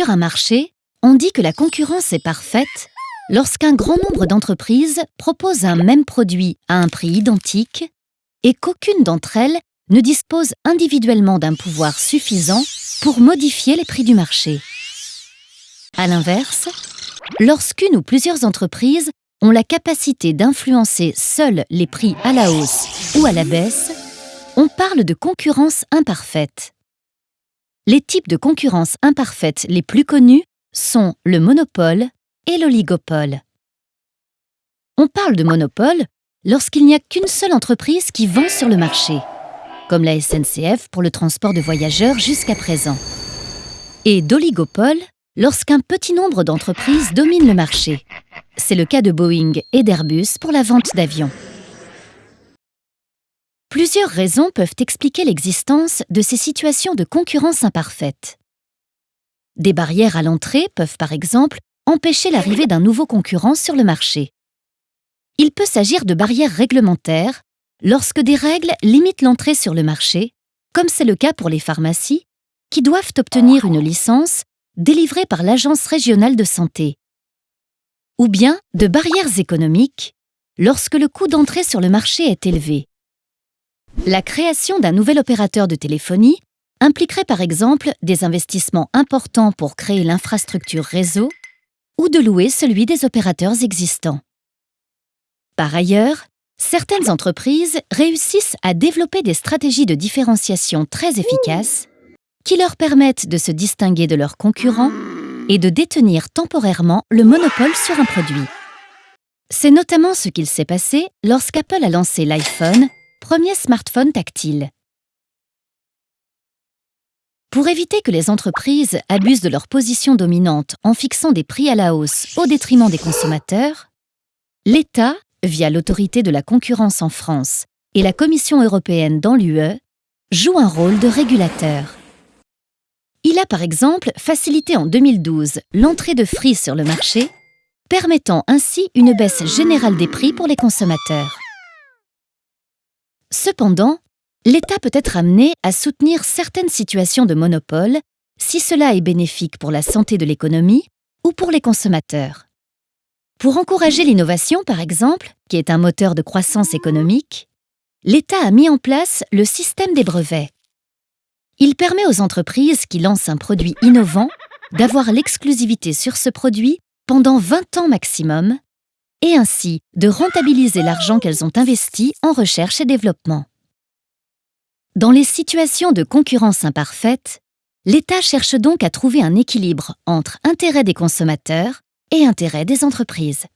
Sur un marché, on dit que la concurrence est parfaite lorsqu'un grand nombre d'entreprises proposent un même produit à un prix identique et qu'aucune d'entre elles ne dispose individuellement d'un pouvoir suffisant pour modifier les prix du marché. À l'inverse, lorsqu'une ou plusieurs entreprises ont la capacité d'influencer seules les prix à la hausse ou à la baisse, on parle de concurrence imparfaite. Les types de concurrence imparfaite les plus connus sont le monopole et l'oligopole. On parle de monopole lorsqu'il n'y a qu'une seule entreprise qui vend sur le marché, comme la SNCF pour le transport de voyageurs jusqu'à présent, et d'oligopole lorsqu'un petit nombre d'entreprises dominent le marché. C'est le cas de Boeing et d'Airbus pour la vente d'avions. Plusieurs raisons peuvent expliquer l'existence de ces situations de concurrence imparfaite. Des barrières à l'entrée peuvent par exemple empêcher l'arrivée d'un nouveau concurrent sur le marché. Il peut s'agir de barrières réglementaires lorsque des règles limitent l'entrée sur le marché, comme c'est le cas pour les pharmacies, qui doivent obtenir une licence délivrée par l'Agence régionale de santé. Ou bien de barrières économiques lorsque le coût d'entrée sur le marché est élevé. La création d'un nouvel opérateur de téléphonie impliquerait par exemple des investissements importants pour créer l'infrastructure réseau ou de louer celui des opérateurs existants. Par ailleurs, certaines entreprises réussissent à développer des stratégies de différenciation très efficaces qui leur permettent de se distinguer de leurs concurrents et de détenir temporairement le monopole sur un produit. C'est notamment ce qu'il s'est passé lorsqu'Apple a lancé l'iPhone, premier smartphone tactile. Pour éviter que les entreprises abusent de leur position dominante en fixant des prix à la hausse au détriment des consommateurs, l'État, via l'autorité de la concurrence en France et la Commission européenne dans l'UE, joue un rôle de régulateur. Il a par exemple facilité en 2012 l'entrée de Free sur le marché, permettant ainsi une baisse générale des prix pour les consommateurs. Cependant, l'État peut être amené à soutenir certaines situations de monopole si cela est bénéfique pour la santé de l'économie ou pour les consommateurs. Pour encourager l'innovation, par exemple, qui est un moteur de croissance économique, l'État a mis en place le système des brevets. Il permet aux entreprises qui lancent un produit innovant d'avoir l'exclusivité sur ce produit pendant 20 ans maximum et ainsi de rentabiliser l'argent qu'elles ont investi en recherche et développement. Dans les situations de concurrence imparfaite, l'État cherche donc à trouver un équilibre entre intérêt des consommateurs et intérêt des entreprises.